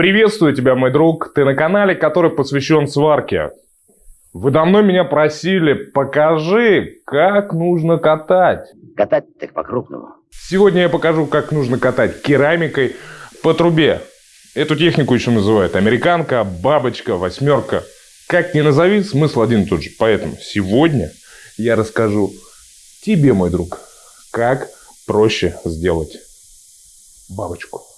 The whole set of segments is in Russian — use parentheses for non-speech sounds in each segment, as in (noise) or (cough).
Приветствую тебя, мой друг. Ты на канале, который посвящен сварке. Вы давно меня просили, покажи, как нужно катать. Катать так по-крупному. Сегодня я покажу, как нужно катать керамикой по трубе. Эту технику еще называют американка, бабочка, восьмерка. Как ни назови, смысл один и тот же. Поэтому сегодня я расскажу тебе, мой друг, как проще сделать бабочку.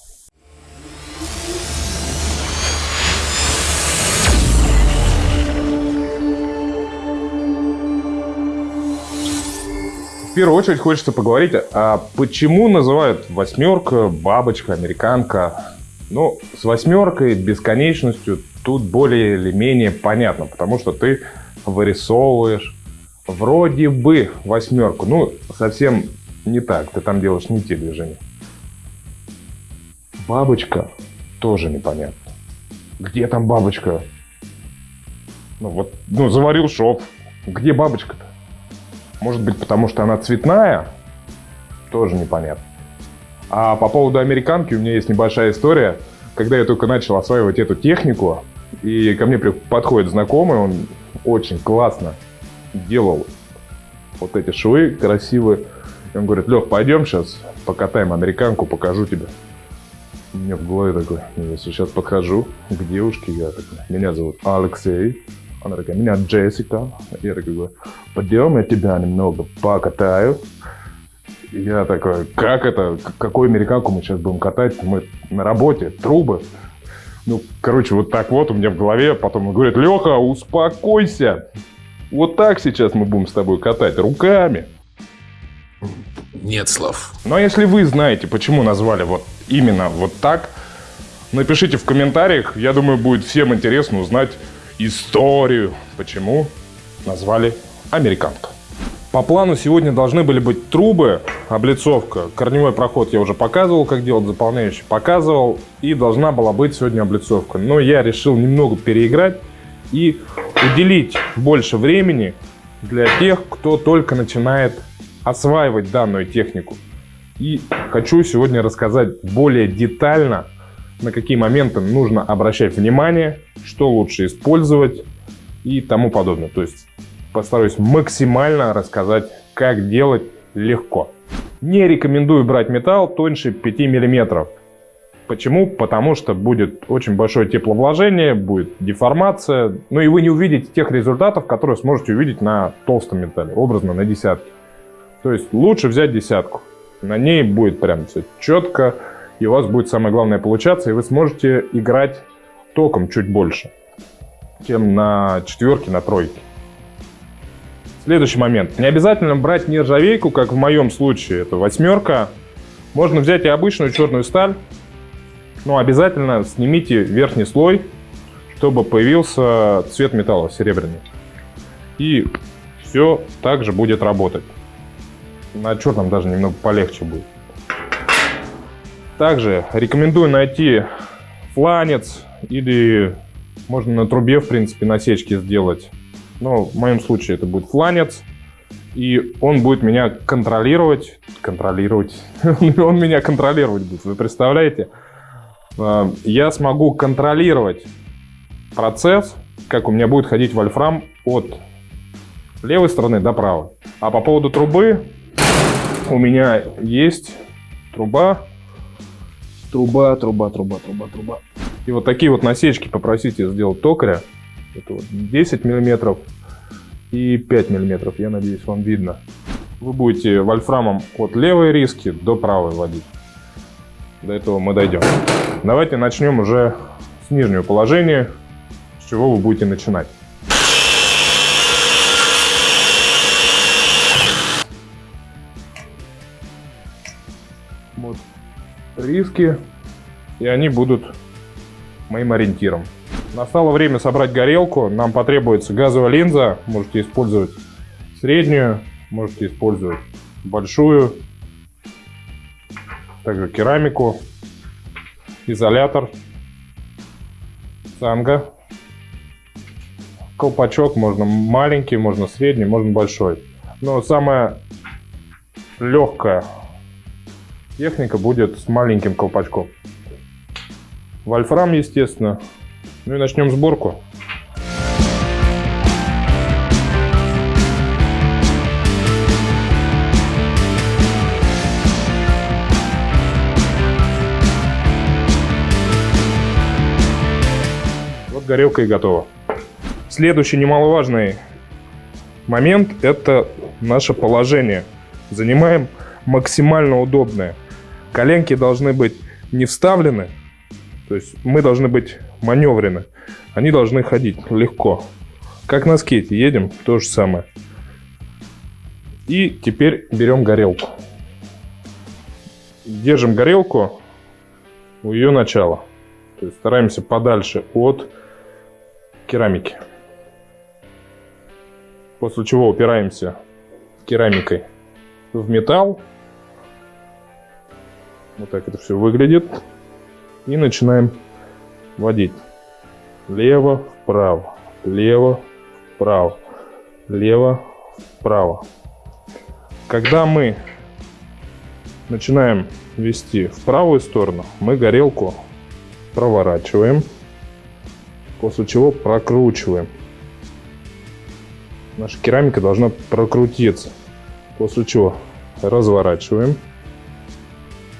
В первую очередь хочется поговорить, а почему называют восьмерка, бабочка, американка? Ну, с восьмеркой, бесконечностью тут более или менее понятно, потому что ты вырисовываешь вроде бы восьмерку. Ну, совсем не так, ты там делаешь не те движения. Бабочка тоже непонятно. Где там бабочка? Ну вот, ну заварил шов. Где бабочка-то? Может быть, потому что она цветная? Тоже непонятно. А по поводу американки у меня есть небольшая история. Когда я только начал осваивать эту технику, и ко мне подходит знакомый, он очень классно делал вот эти швы красивые. И он говорит, Лех, пойдем сейчас покатаем американку, покажу тебе. У меня в голове такой, я сейчас подхожу к девушке, я такой, меня зовут Алексей, она такая, меня Джессика. Я такой, пойдем, я тебя немного покатаю. Я такой, как это, какую американку мы сейчас будем катать? Мы на работе, трубы. Ну, короче, вот так вот у меня в голове. Потом он говорит, Леха, успокойся. Вот так сейчас мы будем с тобой катать руками. Нет слов. Но если вы знаете, почему назвали вот именно вот так, напишите в комментариях. Я думаю, будет всем интересно узнать, историю, почему назвали американка. По плану сегодня должны были быть трубы, облицовка. Корневой проход я уже показывал, как делать, заполняющий показывал. И должна была быть сегодня облицовка. Но я решил немного переиграть и уделить больше времени для тех, кто только начинает осваивать данную технику. И хочу сегодня рассказать более детально на какие моменты нужно обращать внимание, что лучше использовать и тому подобное. То есть постараюсь максимально рассказать, как делать легко. Не рекомендую брать металл тоньше 5 мм. Почему? Потому что будет очень большое тепловложение, будет деформация, ну и вы не увидите тех результатов, которые сможете увидеть на толстом металле, образно на десятке. То есть лучше взять десятку. На ней будет прям все четко, и у вас будет самое главное получаться, и вы сможете играть током чуть больше, чем на четверке, на тройке. Следующий момент. Не обязательно брать нержавейку, как в моем случае, это восьмерка. Можно взять и обычную черную сталь, но обязательно снимите верхний слой, чтобы появился цвет металла серебряный. И все также будет работать. На черном даже немного полегче будет. Также рекомендую найти фланец или можно на трубе, в принципе, насечки сделать. Но в моем случае это будет фланец. И он будет меня контролировать. Контролировать. (laughs) он меня контролировать будет, вы представляете? А, я смогу контролировать процесс, как у меня будет ходить вольфрам от левой стороны до правой. А по поводу трубы, у меня есть труба Труба, труба, труба, труба, труба. И вот такие вот насечки попросите сделать токаря. Это вот 10 миллиметров и 5 миллиметров. Я надеюсь, вам видно. Вы будете вольфрамом от левой риски до правой водить. До этого мы дойдем. Давайте начнем уже с нижнего положения, с чего вы будете начинать. Риски, и они будут моим ориентиром. Настало время собрать горелку. Нам потребуется газовая линза. Можете использовать среднюю, можете использовать большую. Также керамику, изолятор, цанга. Колпачок можно маленький, можно средний, можно большой. Но самое легкое техника будет с маленьким колпачком. вольфрам, естественно. Ну и начнем сборку. Вот горелка и готова. Следующий немаловажный момент – это наше положение. Занимаем максимально удобное. Коленки должны быть не вставлены, то есть мы должны быть маневрены. Они должны ходить легко. Как на скейте едем, то же самое. И теперь берем горелку. Держим горелку у ее начала. То есть стараемся подальше от керамики. После чего упираемся керамикой в металл. Вот так это все выглядит. И начинаем водить. Лево, вправо, лево, вправо, лево, вправо. Когда мы начинаем вести в правую сторону, мы горелку проворачиваем, после чего прокручиваем. Наша керамика должна прокрутиться, после чего разворачиваем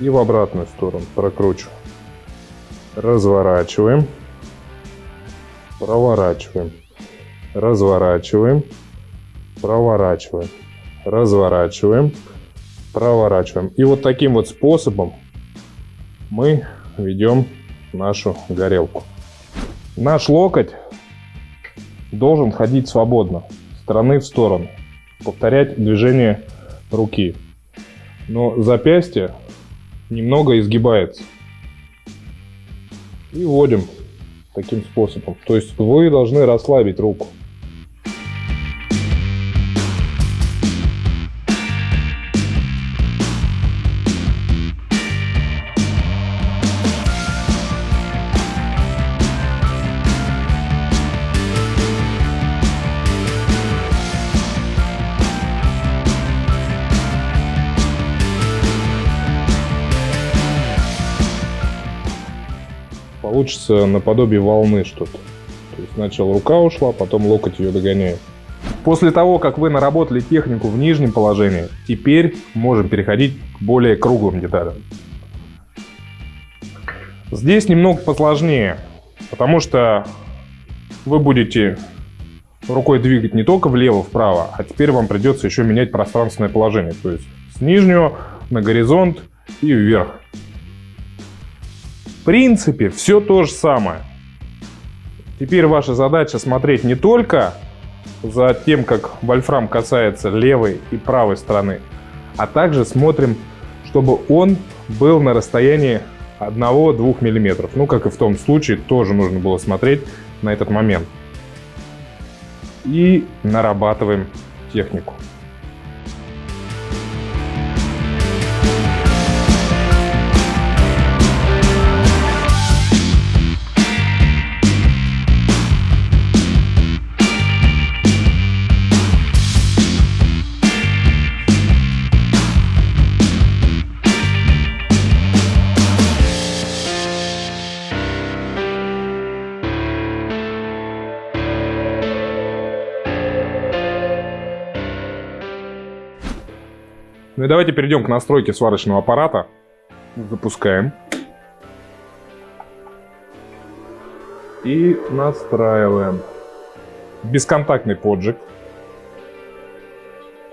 и в обратную сторону прокручиваем. Разворачиваем, проворачиваем, разворачиваем, проворачиваем, разворачиваем, проворачиваем. И вот таким вот способом мы ведем нашу горелку. Наш локоть должен ходить свободно, стороны в сторону, повторять движение руки. Но запястье немного изгибается. И вводим таким способом. То есть вы должны расслабить руку. Получится наподобие волны что-то. То есть сначала рука ушла, потом локоть ее догоняет. После того, как вы наработали технику в нижнем положении, теперь можем переходить к более круглым деталям. Здесь немного посложнее, потому что вы будете рукой двигать не только влево-вправо, а теперь вам придется еще менять пространственное положение. То есть с нижнего на горизонт и вверх. В принципе, все то же самое. Теперь ваша задача смотреть не только за тем, как вольфрам касается левой и правой стороны, а также смотрим, чтобы он был на расстоянии 1-2 мм. Ну, как и в том случае, тоже нужно было смотреть на этот момент. И нарабатываем технику. Ну и давайте перейдем к настройке сварочного аппарата. Запускаем. И настраиваем. Бесконтактный поджиг.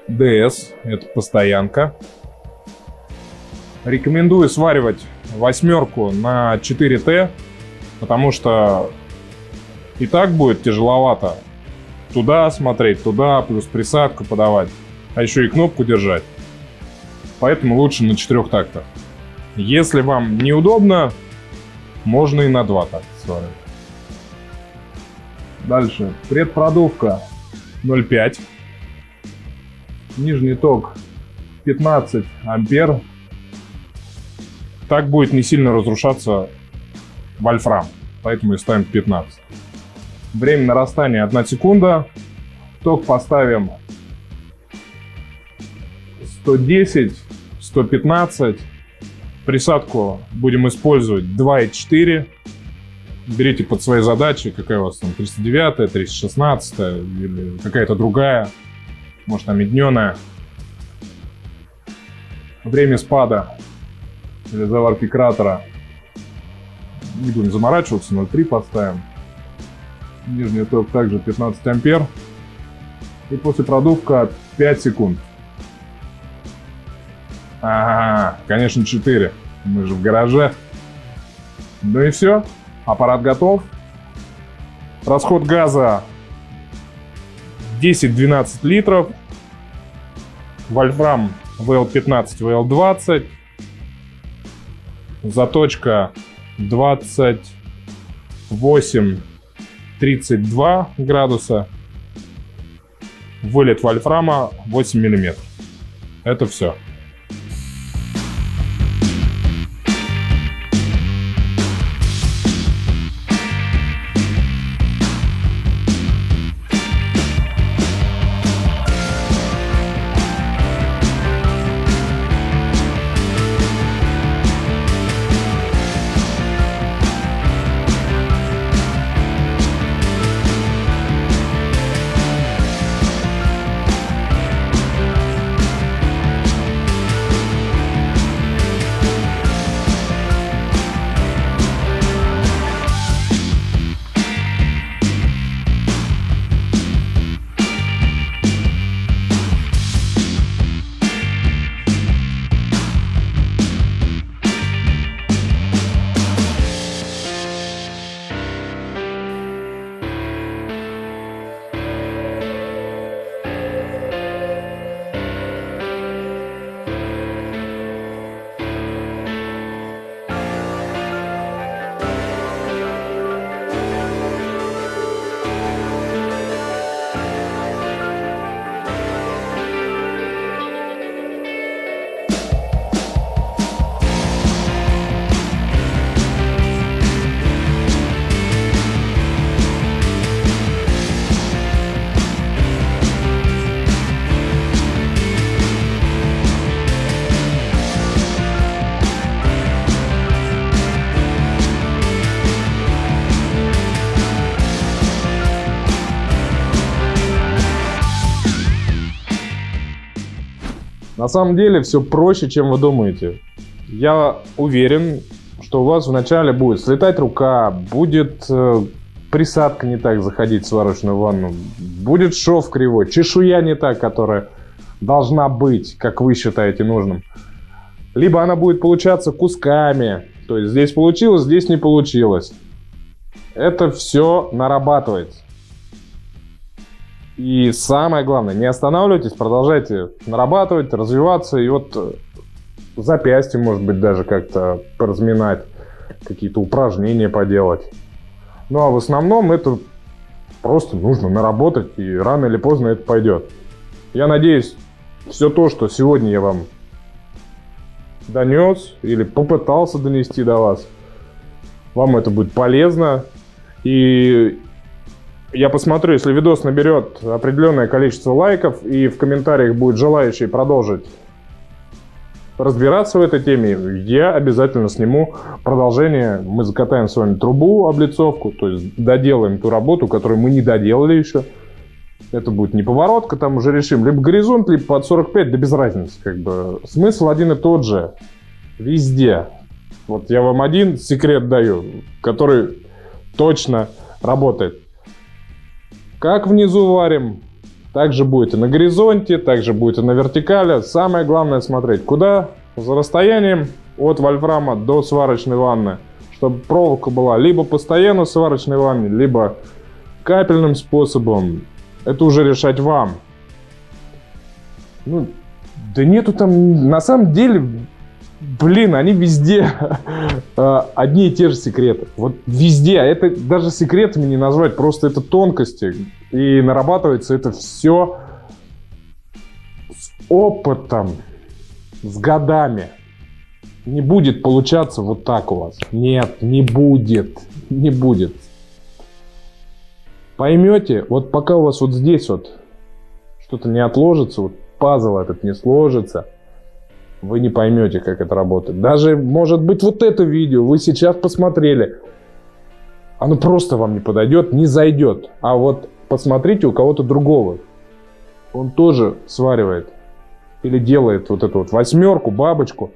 DS, это постоянка. Рекомендую сваривать восьмерку на 4Т, потому что и так будет тяжеловато туда смотреть, туда, плюс присадку подавать, а еще и кнопку держать поэтому лучше на четырех тактах. Если вам неудобно, можно и на два такта сварить. Дальше. Предпродувка 0,5. Нижний ток 15 ампер. Так будет не сильно разрушаться вольфрам, поэтому и ставим 15. Время нарастания 1 секунда. Ток поставим 110 115. Присадку будем использовать 2,4. берите под свои задачи, какая у вас там 309, 316 или какая-то другая, может там медненая. Время спада или заварки кратера. Не будем заморачиваться, 0,3 поставим. Нижний ток также 15 ампер. И после продувка 5 секунд. Ага, конечно 4. Мы же в гараже. Ну и все. Аппарат готов. Расход газа 10-12 литров. Вольфрам VL15, VL20. Заточка 28-32 градуса. Вылет вольфрама 8 миллиметров. Это все. На самом деле все проще, чем вы думаете. Я уверен, что у вас вначале будет слетать рука, будет э, присадка не так заходить в сварочную ванну, будет шов кривой, чешуя не так, которая должна быть, как вы считаете нужным. Либо она будет получаться кусками, то есть здесь получилось, здесь не получилось. Это все нарабатывается. И самое главное, не останавливайтесь, продолжайте нарабатывать, развиваться. И вот э, запястье, может быть, даже как-то поразминать, какие-то упражнения поделать. Ну а в основном это просто нужно наработать, и рано или поздно это пойдет. Я надеюсь, все то, что сегодня я вам донес или попытался донести до вас, вам это будет полезно. И я посмотрю, если видос наберет определенное количество лайков и в комментариях будет желающий продолжить разбираться в этой теме, я обязательно сниму продолжение. Мы закатаем с вами трубу, облицовку, то есть доделаем ту работу, которую мы не доделали еще. Это будет не поворотка, там уже решим. Либо горизонт, либо под 45, да без разницы. Как бы. Смысл один и тот же. Везде. Вот я вам один секрет даю, который точно работает. Как внизу варим, так же будет и на горизонте, так же будет и на вертикали. Самое главное смотреть, куда за расстоянием от вольфрама до сварочной ванны, чтобы проволока была либо постоянно в сварочной ванне, либо капельным способом. Это уже решать вам. Ну, да нету там, на самом деле, блин, они везде э, одни и те же секреты. Вот везде. А это даже секретами не назвать, просто это тонкости. И нарабатывается это все с опытом, с годами. Не будет получаться вот так у вас. Нет, не будет. Не будет. Поймете, вот пока у вас вот здесь вот что-то не отложится, вот пазл этот не сложится – вы не поймете, как это работает. Даже, может быть, вот это видео вы сейчас посмотрели. оно просто вам не подойдет, не зайдет. А вот посмотрите у кого-то другого. Он тоже сваривает или делает вот эту вот восьмерку, бабочку,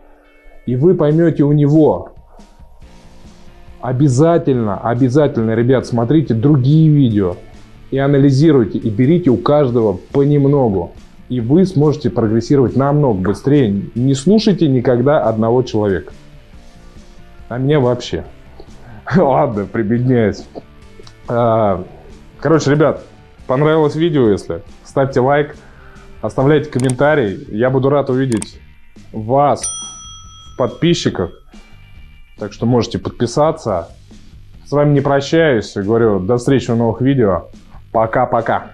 и вы поймете у него. Обязательно, обязательно, ребят, смотрите другие видео и анализируйте, и берите у каждого понемногу. И вы сможете прогрессировать намного быстрее. Не слушайте никогда одного человека. А меня вообще. (laughs) Ладно, прибедняюсь. А, Короче, ребят, понравилось видео, если ставьте лайк, оставляйте комментарий. Я буду рад увидеть вас в подписчиках. Так что можете подписаться. С вами не прощаюсь. Говорю, до встречи в новых видео. Пока-пока.